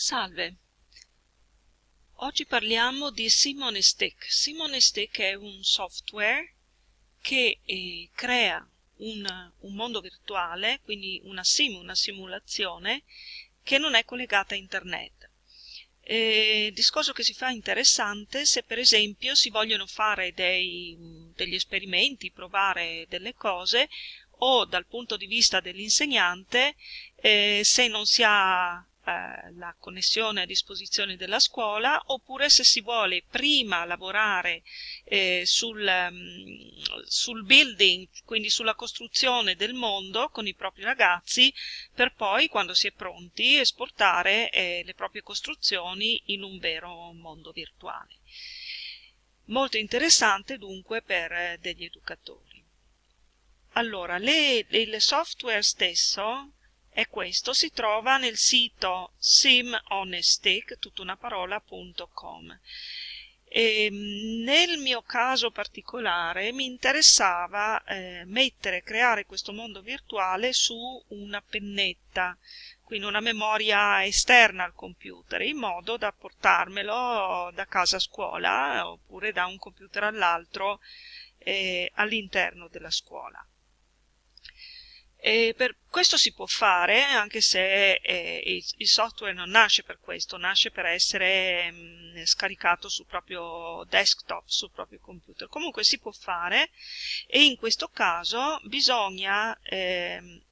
Salve, oggi parliamo di Simone Stick. Simone Stick è un software che eh, crea un, un, mondo virtuale, quindi una sim, una simulazione, che non è collegata a internet. Eh, discorso che si fa interessante se per esempio si vogliono fare dei, degli esperimenti, provare delle cose o dal punto di vista dell'insegnante eh, se non si ha eh, la connessione a disposizione della scuola oppure se si vuole prima lavorare eh, sul, um, sul building, quindi sulla costruzione del mondo con i propri ragazzi per poi quando si è pronti esportare eh, le proprie costruzioni in un vero mondo virtuale. Molto interessante dunque per eh, degli educatori. Allora, le, il software stesso e questo si trova nel sito simonestic, tutta una parola.com. E nel mio caso particolare mi interessava eh, mettere, creare questo mondo virtuale su una pennetta, quindi una memoria esterna al computer, in modo da portarmelo da casa a scuola oppure da un computer all'altro eh, all'interno della scuola. E per questo si può fare anche se eh, il, software non nasce per questo, nasce per essere mh, mm, scaricato sul proprio desktop, sul proprio computer. Comunque si può fare e in questo caso bisogna eh,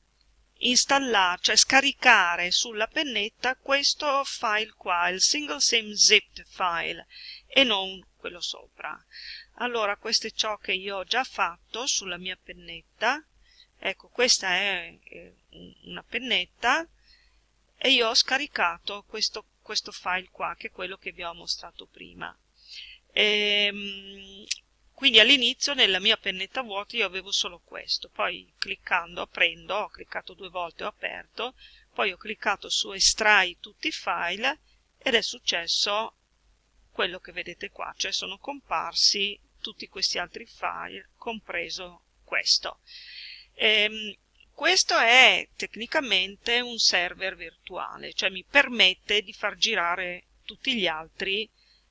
installare, cioè scaricare sulla pennetta questo file qua, il single sim zipped file e non quello sopra. Allora questo è ciò che io ho già fatto sulla mia pennetta ecco questa è una pennetta e io ho scaricato questo, questo file qua che è quello che vi ho mostrato prima. E, ehm, quindi all'inizio nella mia pennetta vuota io avevo solo questo poi cliccando aprendo ho cliccato due volte ho aperto poi ho cliccato su estrai tutti i file ed è successo quello che vedete qua cioè sono comparsi tutti questi altri file compreso questo Ehm, questo è tecnicamente un server virtuale, cioè mi permette di far girare tutti gli altri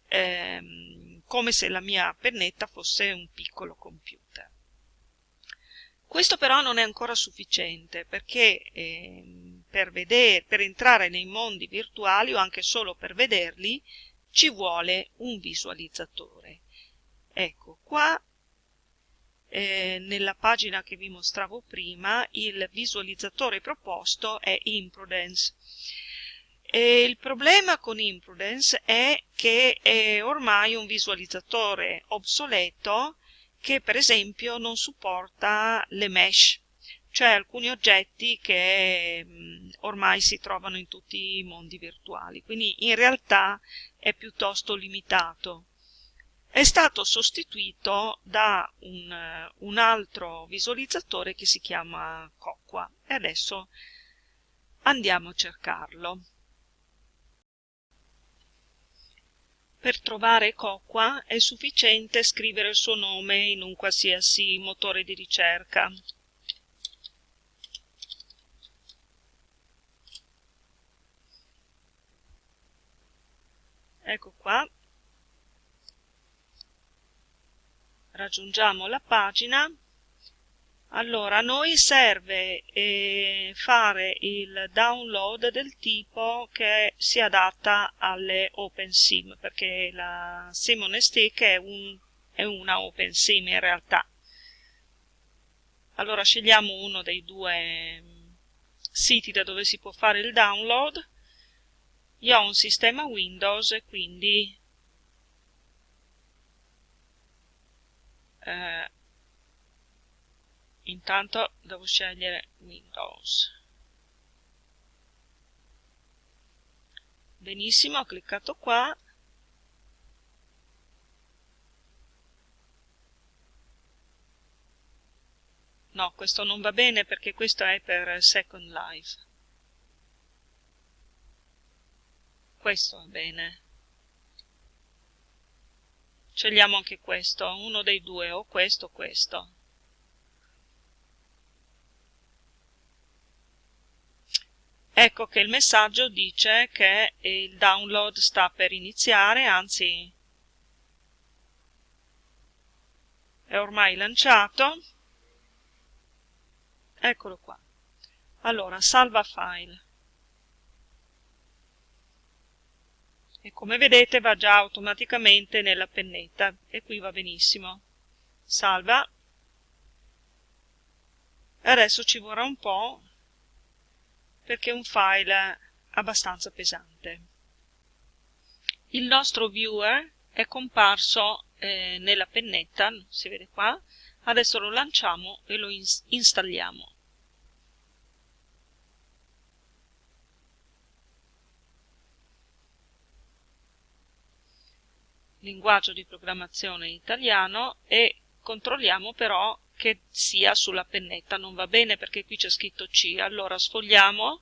ehm, come se la mia pennetta fosse un piccolo computer. Questo però non è ancora sufficiente perché ehm, per, vedere, per entrare nei mondi virtuali o anche solo per vederli ci vuole un visualizzatore. Ecco, qua eh, nella pagina che vi mostravo prima il visualizzatore proposto è Imprudence. E il problema con Imprudence è che è ormai un visualizzatore obsoleto che per esempio non supporta le mesh, cioè alcuni oggetti che mh, mm, ormai si trovano in tutti i mondi virtuali, quindi in realtà è piuttosto limitato è stato sostituito da un, un altro visualizzatore che si chiama Coqua e adesso andiamo a cercarlo. Per trovare Coqua è sufficiente scrivere il suo nome in un qualsiasi motore di ricerca. Ecco qua, raggiungiamo la pagina. Allora a noi serve eh, fare il download del tipo che si adatta alle OpenSIM perché la Simon Stick è, un, è una OpenSIM in realtà. Allora scegliamo uno dei due mm, siti da dove si può fare il download. Io ho un sistema Windows quindi eh, intanto devo scegliere Windows. Benissimo ho cliccato qua. No questo non va bene perché questo è per Second Life. Questo va bene scegliamo anche questo, uno dei due, o questo o questo. ecco che il messaggio dice che il download sta per iniziare, anzi è ormai lanciato. Eccolo qua. Allora, salva file. E come vedete va già automaticamente nella pennetta e qui va benissimo. Salva. Adesso ci vorrà un po' perché è un file abbastanza pesante. Il nostro viewer è comparso eh, nella pennetta, si vede qua, adesso lo lanciamo e lo ins installiamo. Linguaggio di programmazione italiano e controlliamo però che sia sulla pennetta, non va bene perché qui c'è scritto C, allora sfogliamo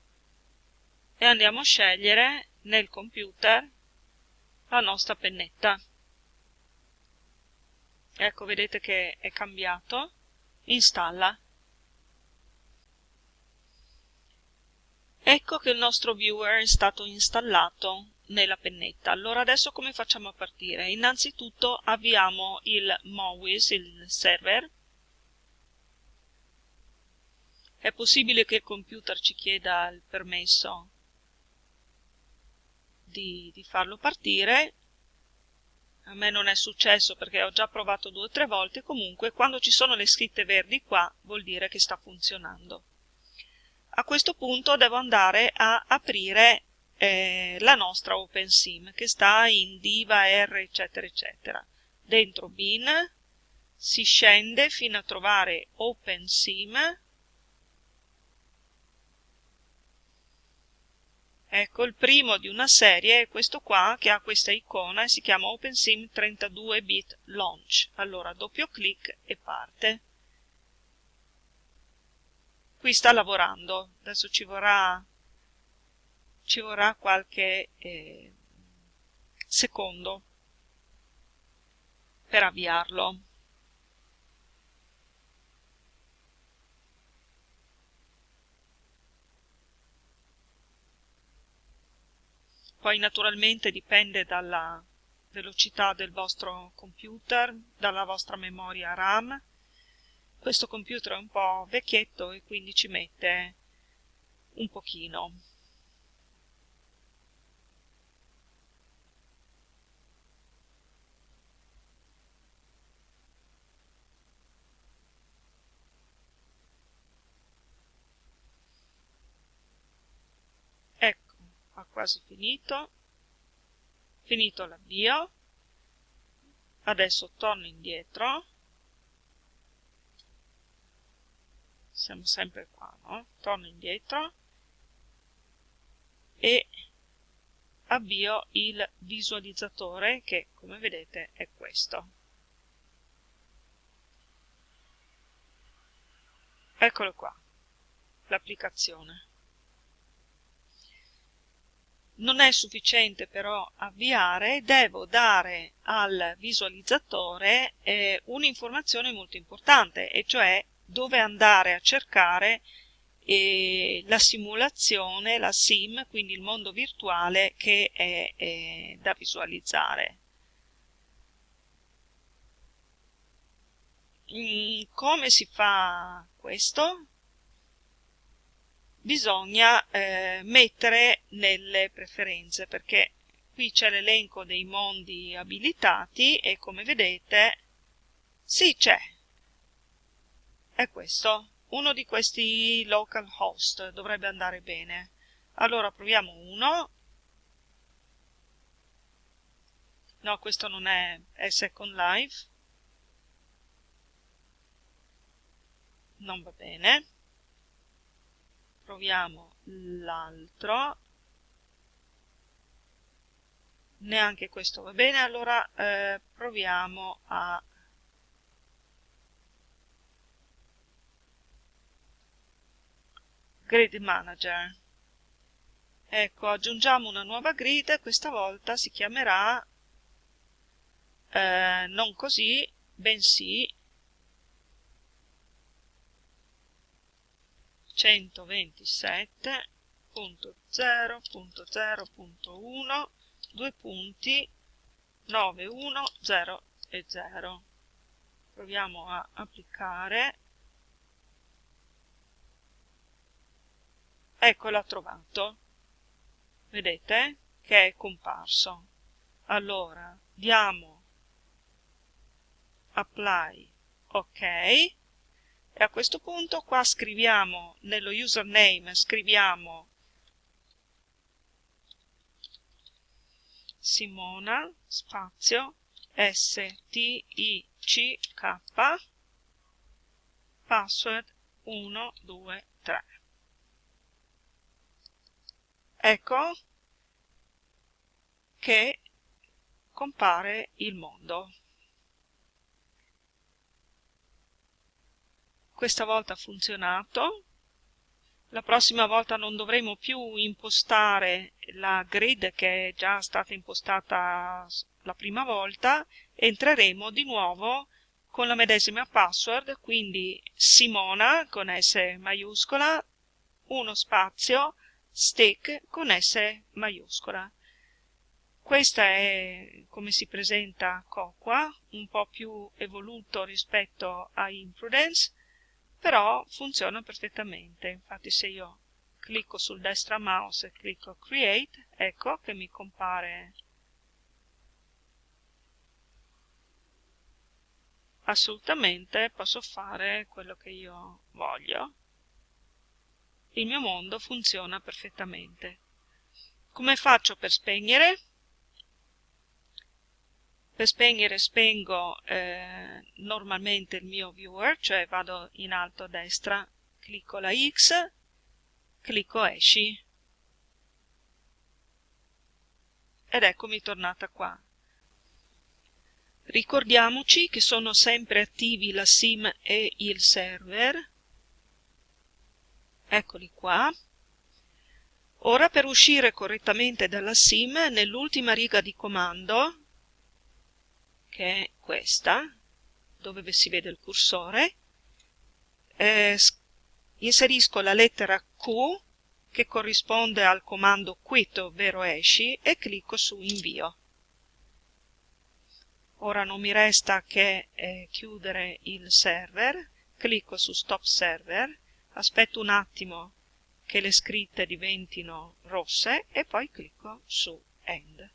e andiamo a scegliere nel computer la nostra pennetta. Ecco, vedete che è cambiato, installa. Ecco che il nostro viewer è stato installato nella pennetta. Allora adesso come facciamo a partire? Innanzitutto avviamo il MOWIS, il server, è possibile che il computer ci chieda il permesso di, di farlo partire. A me non è successo perché ho già provato due o tre volte, comunque quando ci sono le scritte verdi qua vuol dire che sta funzionando. A questo punto devo andare a aprire eh, la nostra OpenSIM che sta in diva R eccetera eccetera. Dentro bin si scende fino a trovare OpenSIM Ecco, il primo di una serie è questo qua, che ha questa icona e si chiama OpenSIM 32-bit Launch. Allora, doppio clic e parte. Qui sta lavorando, adesso ci vorrà, ci vorrà qualche eh, secondo per avviarlo. Poi naturalmente dipende dalla velocità del vostro computer, dalla vostra memoria RAM. Questo computer è un po' vecchietto e quindi ci mette un pochino. ha quasi finito. Finito l'avvio. Adesso torno indietro. Siamo sempre qua no? torno indietro. E avvio il visualizzatore che come vedete è questo. Eccolo qua l'applicazione non è sufficiente però avviare, devo dare al visualizzatore eh, un'informazione molto importante, e cioè dove andare a cercare eh, la simulazione, la sim, quindi il mondo virtuale che è, è da visualizzare. Mm, come si fa questo? Bisogna eh, mettere nelle preferenze perché qui c'è l'elenco dei mondi abilitati e come vedete sì c'è. È questo uno di questi local host dovrebbe andare bene. Allora proviamo uno. No questo non è, è second life. Non va bene proviamo l'altro. Neanche questo va bene. Allora eh, proviamo a grid manager. Ecco aggiungiamo una nuova grid. Questa volta si chiamerà eh, non così bensì 127 0.0.1 due punti 9 1 0 e 0 proviamo a applicare. Ecco l'ha trovato. Vedete che è comparso. Allora diamo apply ok e a questo punto qua scriviamo nello username scriviamo Simona spazio S T I C K password 1 2 3 ecco che compare il mondo questa volta ha funzionato. La prossima volta non dovremo più impostare la grid che è già stata impostata la prima volta. Entreremo di nuovo con la medesima password quindi Simona con S maiuscola uno spazio stick con S maiuscola. Questa è come si presenta Coqua, un po' più evoluto rispetto a Imprudence però funziona perfettamente. Infatti se io clicco sul destra mouse e clicco create ecco che mi compare assolutamente posso fare quello che io voglio. Il mio mondo funziona perfettamente. Come faccio per spegnere? Per spegnere spengo eh, normalmente il mio viewer, cioè vado in alto a destra, clicco la X, clicco esci ed eccomi tornata qua. Ricordiamoci che sono sempre attivi la SIM e il server, eccoli qua. Ora per uscire correttamente dalla SIM, nell'ultima riga di comando che è questa, dove si vede il cursore, eh, inserisco la lettera Q che corrisponde al comando quit, ovvero esci, e clicco su invio. Ora non mi resta che eh, chiudere il server, clicco su stop server, aspetto un attimo che le scritte diventino rosse e poi clicco su end.